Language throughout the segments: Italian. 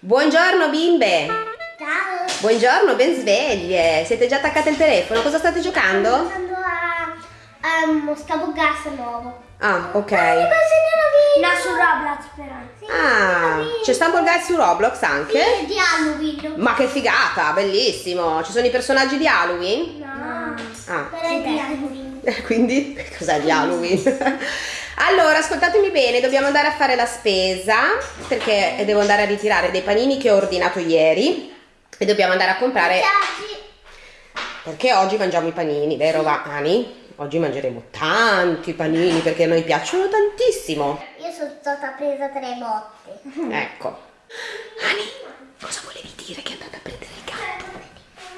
Buongiorno bimbe! Ciao! Buongiorno, ben sveglie! Siete già attaccate al telefono? Cosa state giocando? Sto giocando a, a uno scavo gas nuovo. Ah, ok. No, su Roblox però. Sì, Ah, c'è Stumble Guys su Roblox anche? Sì, di Halloween. Ma che figata, bellissimo! Ci sono i personaggi di Halloween? No. Ah, Però è di Halloween. quindi cos'è di Halloween? Allora, ascoltatemi bene, dobbiamo andare a fare la spesa perché devo andare a ritirare dei panini che ho ordinato ieri e dobbiamo andare a comprare perché oggi mangiamo i panini, vero Vani? Oggi mangeremo tanti panini perché a noi piacciono tantissimo. Io sono stata presa tre botte. Ecco. Ani, cosa volevi dire che è andata a prendere il gatto?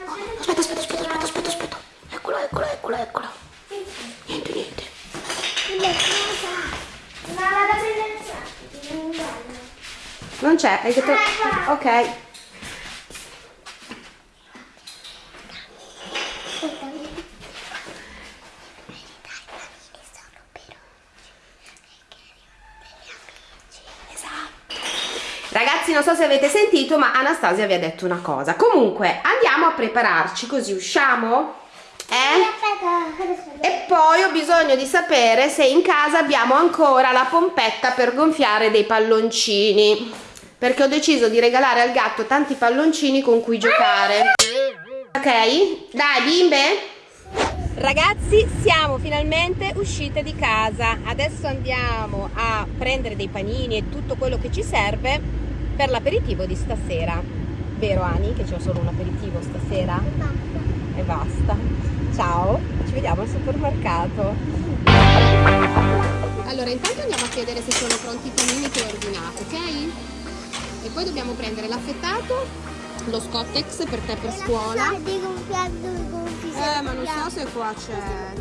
Oh, aspetta, aspetta, aspetta, aspetta, aspetta, aspetta. Eccolo, eccolo, eccolo, eccolo. Niente, niente. Ma vado a prendere il sacco. non c'è, hai detto... Ecco. Ok. Ragazzi, non so se avete sentito, ma Anastasia vi ha detto una cosa. Comunque, andiamo a prepararci così usciamo? E poi ho bisogno di sapere se in casa abbiamo ancora la pompetta per gonfiare dei palloncini. Perché ho deciso di regalare al gatto tanti palloncini con cui giocare. Ok? Dai, bimbe! Ragazzi, siamo finalmente uscite di casa. Adesso andiamo a prendere dei panini e tutto quello che ci serve per l'aperitivo di stasera. Vero Ani che c'è solo un aperitivo stasera? E basta. Ciao, ci vediamo al supermercato. Allora, intanto andiamo a chiedere se sono pronti i panini che ho ordinato, ok? E poi dobbiamo prendere l'affettato, lo Scottex per te per scuola. Eh, ma non so se qua c'è.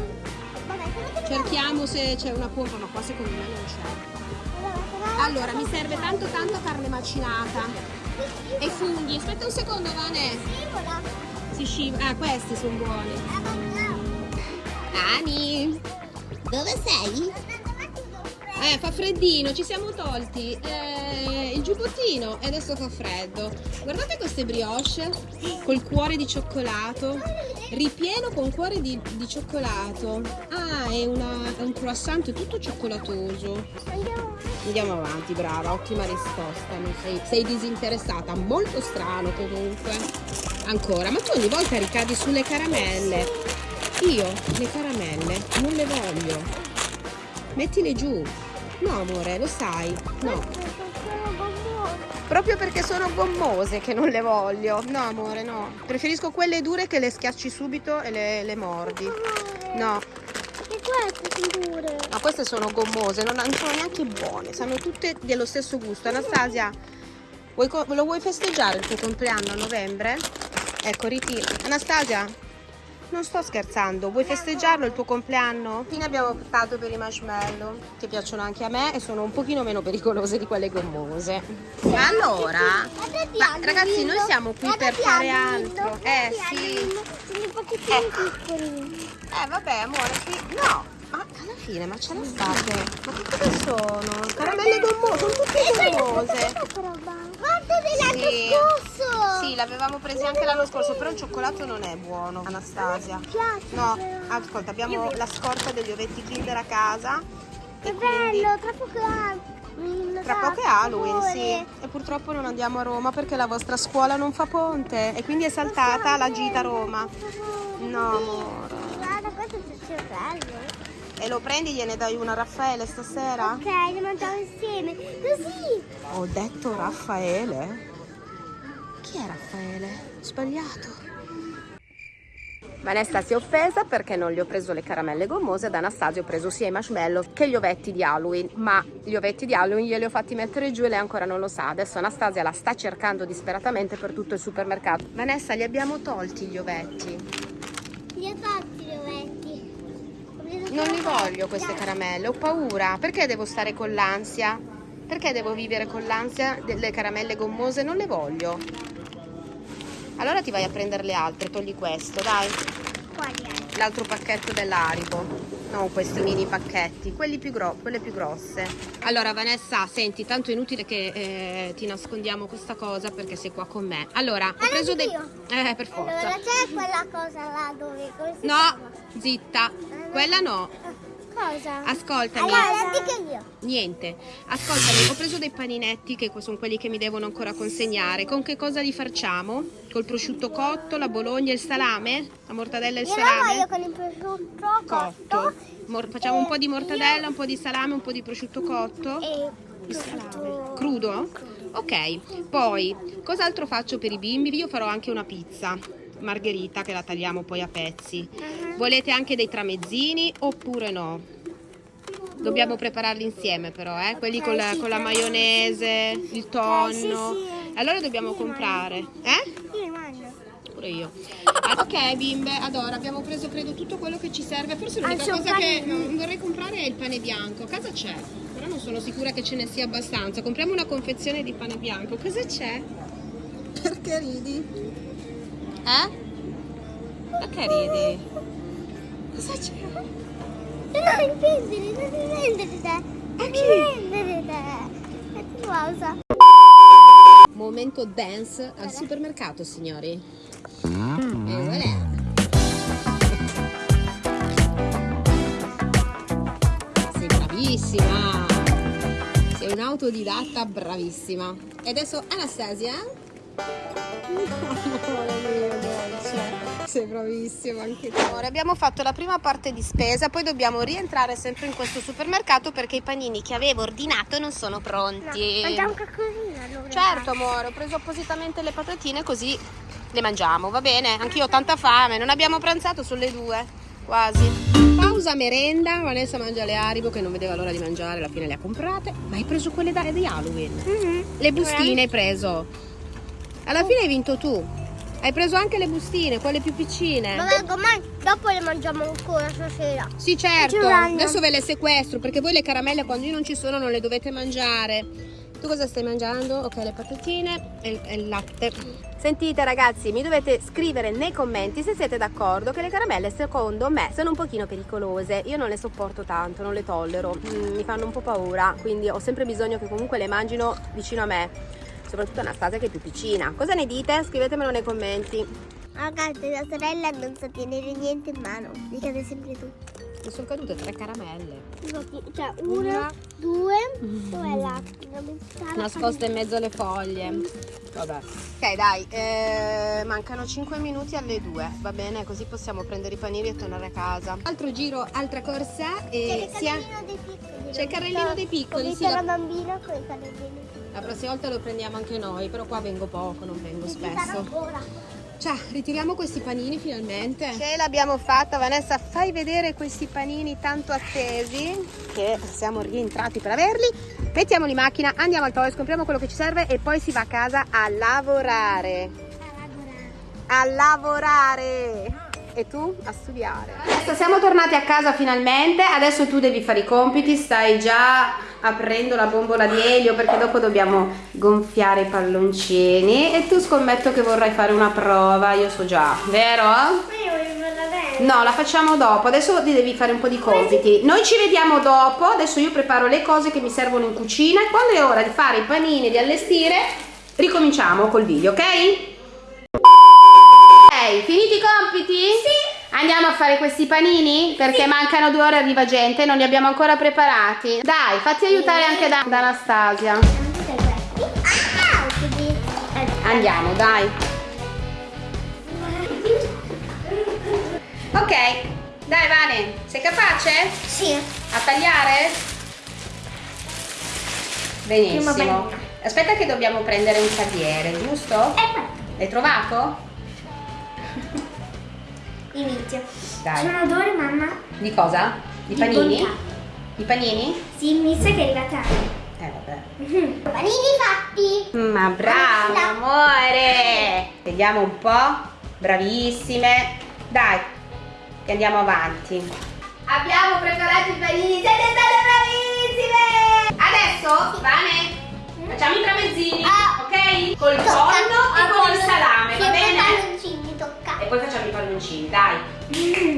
Cerchiamo se c'è una pompa, ma qua secondo me non c'è. Allora, mi serve tanto tanto carne macinata. E funghi. Aspetta un secondo, Vane. Si scivola. Ah, questi sono buoni. Ani, dove sei? Eh, fa freddino, ci siamo tolti eh, il giubbottino e adesso fa freddo. Guardate queste brioche col cuore di cioccolato, ripieno con cuore di, di cioccolato. Ah, è, una, è un croissant tutto cioccolatoso. Andiamo avanti, brava, ottima risposta. Sei, sei disinteressata, molto strano comunque. Ancora, ma tu ogni volta ricadi sulle caramelle. Io le caramelle non le voglio. Mettile giù. No, amore, lo sai. No. Proprio perché sono gommose che non le voglio. No, amore, no. Preferisco quelle dure che le schiacci subito e le, le mordi. No. E queste sono dure. Ma queste sono gommose, non, non sono neanche buone, sanno tutte dello stesso gusto. Anastasia, vuoi lo vuoi festeggiare il tuo compleanno a novembre? Ecco, ritiro. Anastasia, non sto scherzando, vuoi festeggiarlo il tuo compleanno? Fine abbiamo optato per i marshmallow, che piacciono anche a me e sono un pochino meno pericolose di quelle gommose. Allora, ma ragazzi, noi siamo qui per fare altro. Eh sì. Sono un pochettino Ecco. piccoli. Eh vabbè amore, sì. No, ma alla fine, ma ce la fate? Ma che cosa sono? Caramelle gommose, sono tutte gommose. Guarda dell'anno Sì. L'avevamo presi anche l'anno scorso, però il cioccolato non è buono, Anastasia. No, ascolta, abbiamo la scorta degli ovetti Kinder a casa. Che bello, tra poco Halloween. Tra poco è Halloween, sì. E purtroppo non andiamo a Roma perché la vostra scuola non fa ponte e quindi è saltata la gita a Roma. No, amore. Guarda, questo è il cervello. E lo prendi, gliene dai una a Raffaele stasera? Ok, le mangiamo insieme. Così. Ho detto Raffaele? Chi è Raffaele? Sbagliato. Vanessa si è offesa perché non gli ho preso le caramelle gommose ad Anastasia ho preso sia i marshmallow che gli ovetti di Halloween. Ma gli ovetti di Halloween glieli ho fatti mettere giù e lei ancora non lo sa. Adesso Anastasia la sta cercando disperatamente per tutto il supermercato. Vanessa li abbiamo tolti gli ovetti. Li ho fatti gli ovetti. Non li voglio queste caramelle ho paura. Perché devo stare con l'ansia? Perché devo vivere con l'ansia delle caramelle gommose? Non le voglio allora ti vai a prendere le altre, togli questo, dai. L'altro pacchetto dell'Aribo non questi mini pacchetti, quelli più gro quelle più grosse. Allora Vanessa, senti, tanto è inutile che eh, ti nascondiamo questa cosa perché sei qua con me. Allora, ho preso dei... Eh, per forza. Allora, c'è quella cosa là dove... no, chiama? zitta, quella no. Cosa? Ascoltami. Allora. Niente. Ascoltami, ho preso dei paninetti che sono quelli che mi devono ancora consegnare. Con che cosa li facciamo? Col prosciutto cotto, la bologna e il salame? La mortadella e il io salame? Io con il prosciutto cotto. Mor facciamo un po' di mortadella, un po' di salame, un po' di prosciutto cotto. E il salame. Crudo? Ok. Poi, cos'altro faccio per i bimbi? Io farò anche una pizza margherita che la tagliamo poi a pezzi. Uh -huh. Volete anche dei tramezzini oppure no? Dobbiamo prepararli insieme però, eh? quelli con la, con la maionese, il tonno. Allora dobbiamo comprare. Eh? Pure io. Ok bimbe, allora abbiamo preso credo tutto quello che ci serve. Forse l'unica cosa che vorrei comprare è il pane bianco. A casa c'è, però non sono sicura che ce ne sia abbastanza. Compriamo una confezione di pane bianco. Cosa c'è? Perché ridi? Eh? Perché ridi? Cosa c'è? Non prendere, non prendere te. Non prendere te. È cosa. Momento dance al supermercato, signori. E voilà. Sei bravissima. Sei un'autodidatta bravissima. E adesso Anastasia. Dolce sei bravissima anche tu. Ora abbiamo fatto la prima parte di spesa, poi dobbiamo rientrare sempre in questo supermercato perché i panini che avevo ordinato non sono pronti. No, mangiamo qualcosina allora. Certo amore, ho preso appositamente le patatine così le mangiamo, va bene? Anch'io ho tanta fame, non abbiamo pranzato sulle due, quasi. Pausa merenda, Vanessa mangia le Haribo che non vedeva l'ora di mangiare, alla fine le ha comprate. Ma hai preso quelle da, di Halloween? Mm -hmm. Le bustine hai preso. Alla fine hai vinto tu. Hai preso anche le bustine, quelle più piccine. Vengo, ma dopo le mangiamo ancora stasera. Sì, certo. Adesso ve le sequestro perché voi le caramelle quando io non ci sono non le dovete mangiare. Tu cosa stai mangiando? Ok, le patatine e il, e il latte. Sentite ragazzi, mi dovete scrivere nei commenti se siete d'accordo che le caramelle secondo me sono un pochino pericolose. Io non le sopporto tanto, non le tollero, mm, mi fanno un po' paura, quindi ho sempre bisogno che comunque le mangino vicino a me soprattutto Anastasia che è più piccina. Cosa ne dite? Scrivetemelo nei commenti. Ragazzi, la sorella non sa tenere niente in mano, mi cade sempre tu. Mi sono cadute tre caramelle. Cioè, una, una. due, dov'è l'altra? Nascosta in mezzo alle foglie. Vabbè. Ok, dai, eh, mancano 5 minuti alle 2, va bene? Così possiamo prendere i panini e tornare a casa. Altro giro, altra corsa e C'è il carrellino dei piccoli. C'è il carrellino dei piccoli, sì. la bambina con i carrellini. La prossima volta lo prendiamo anche noi, però qua vengo poco, non vengo spesso. Ciao, ritiriamo questi panini finalmente. Ce l'abbiamo fatta, Vanessa, fai vedere questi panini tanto attesi che siamo rientrati per averli. Mettiamoli in macchina, andiamo al toys, compriamo quello che ci serve e poi si va a casa a lavorare. A lavorare. A lavorare e tu a studiare. Adesso siamo tornati a casa finalmente, adesso tu devi fare i compiti, stai già aprendo la bombola di elio perché dopo dobbiamo gonfiare i palloncini e tu scommetto che vorrai fare una prova, io so già, vero? No, la facciamo dopo, adesso ti devi fare un po' di compiti. Noi ci vediamo dopo, adesso io preparo le cose che mi servono in cucina e quando è ora di fare i panini, di allestire, ricominciamo col video, ok? Ok, finiti i compiti? Sì. Andiamo a fare questi panini? Perché sì. mancano due ore arriva gente, non li abbiamo ancora preparati. Dai, fatti aiutare anche da, da Anastasia. Andiamo, dai. Ok, dai Vane, sei capace? Sì. A tagliare? Benissimo. Aspetta che dobbiamo prendere un tagliere, giusto? Eh, L'hai trovato? Inizio. Dai. C'è un odore, mamma? Di cosa? Di, di panini? Bontà. Di panini? Sì, mi sa che è arrivata. Eh vabbè. Panini fatti! Ma bravo, amore! Vediamo un po'. Bravissime. Dai, che andiamo avanti. Abbiamo preparato i panini, siete state bravissime! Adesso, Vane, facciamo i tramezzini, ah, ok? Col tonno e con il salame, va bene? E poi facciamo i palloncini, dai. Mm.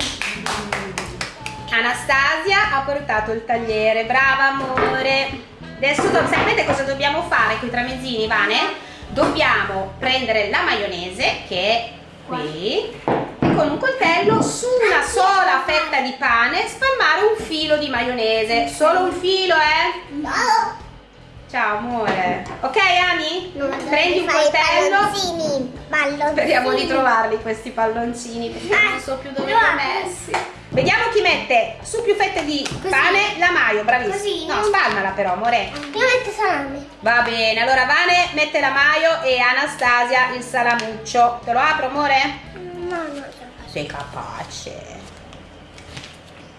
Anastasia ha portato il tagliere, brava amore. Adesso sapete cosa dobbiamo fare con i tramezzini, Vane? Dobbiamo prendere la maionese che è qui e con un coltello su una sola fetta di pane spalmare un filo di maionese. Solo un filo, eh? No. Ciao amore. Ok Ani? Non Prendi un coltello. Palloncini. Palloncini. Speriamo di trovarli questi palloncini perché Ah, non so più dove li ho messi. Vediamo chi mette su più fette di pane la maio, bravissimo. Così, no, no? spalmala però, amore. Io metto salame. Va bene, allora Vane mette la maio e Anastasia il salamuccio. Te lo apro, amore? No, no. Sei capace.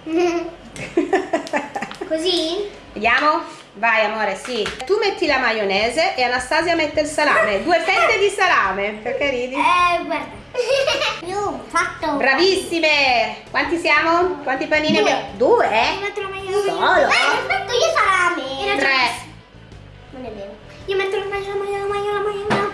Così? Vediamo? Vai amore, sì. Tu metti la maionese e Anastasia mette il salame. Due fette di salame. Perché ridi? Eh, guarda. Io ho fatto. Bravissime! Quanti siamo? Quanti panini Due. abbiamo? Due? Io metto la maionese. Solo? Ho fatto io salame. Era Tre. Non è vero. Io metto la maio, la maio, la maio, la maio, maio.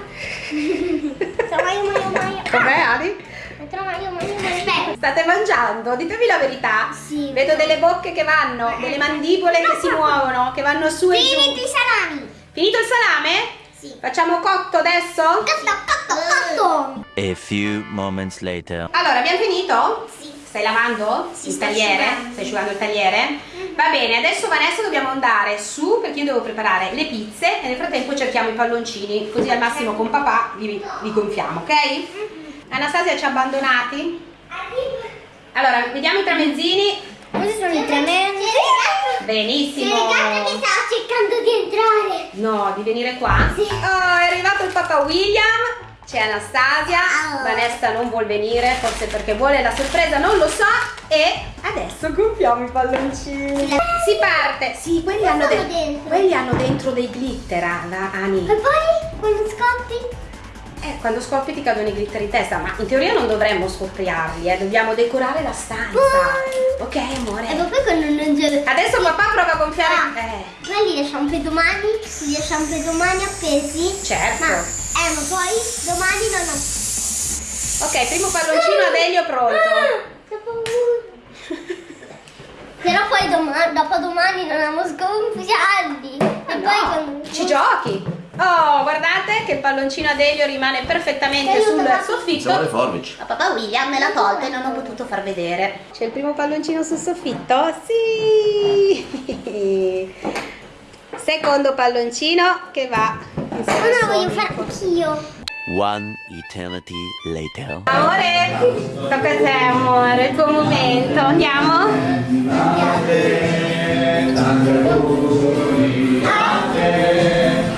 La maio, maio, maio. Com'è Ani? Metto la maio, maio, maio. State mangiando? Ditemi la verità. Sì. Vedo delle bocche che vanno, delle mandibole che si muovono, che vanno su e giù. Finiti i salami. Finito il salame? Sì. Facciamo cotto adesso? Cotto, cotto, cotto. A few moments later. Allora, abbiamo finito? Sì. Stai lavando Sì, il tagliere? asciugando. Stai asciugando il tagliere? Va bene, adesso Vanessa dobbiamo andare su perché io devo preparare le pizze e nel frattempo cerchiamo i palloncini, così al massimo con papà li, li gonfiamo, ok? Anastasia ci ha abbandonati? Allora, vediamo i tramezzini. Questi sono i tremendi. Benissimo. sta cercando di entrare. No, di venire qua? Sì. Oh, è arrivato il papà William. C'è Anastasia. Ciao. Vanessa non vuol venire, forse perché vuole la sorpresa, non lo so. E adesso gonfiamo i palloncini. Si parte. Sì, quelli hanno, de- dentro? quelli hanno dentro dei glitter, Ani. E poi quando scoppi? Eh, quando scoppi ti cadono i glitter in testa, ma in teoria non dovremmo scoppiarli, eh. Dobbiamo decorare la stanza. Poi- Ok, amore. E poi quando non c'è... Adesso papà prova a gonfiare. Ah. Eh, Noi li lasciamo per domani, li lasciamo per domani appesi. certo. Ma, eh, ma poi domani non ho... Ok, primo palloncino ad Elio pronto. Ah, che paura. Però poi doma- dopo domani non abbiamo sgonfiarli. E poi No, quando... ci giochi. Oh, guardate che il palloncino ad Elio rimane perfettamente sul soffitto. Siamo le forbici. Ma papà William me l'ha tolto e non ho potuto far vedere. C'è il primo palloncino sul soffitto? Sì! Secondo palloncino che va in Oh no, voglio fare anch'io. One eternity later. Amore, tocca a te amore, il tuo momento. Andiamo? Esprimi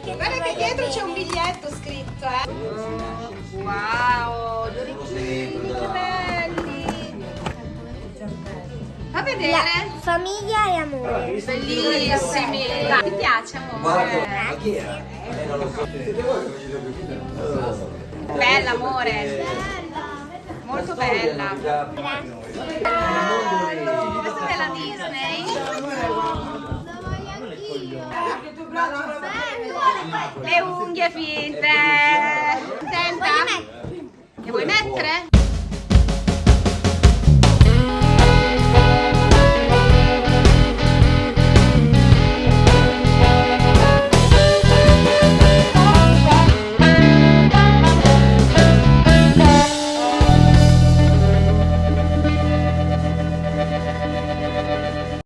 Guarda che dietro c'è un biglietto scritto, eh. wow, gli orecchini, che belli. Fa vedere. Famiglia e amore. Bellissimi. Ti piace, amore? Bella, amore. Molto bella. Questa è della Disney. Le unghie finte. Senta. Le vuoi mettere?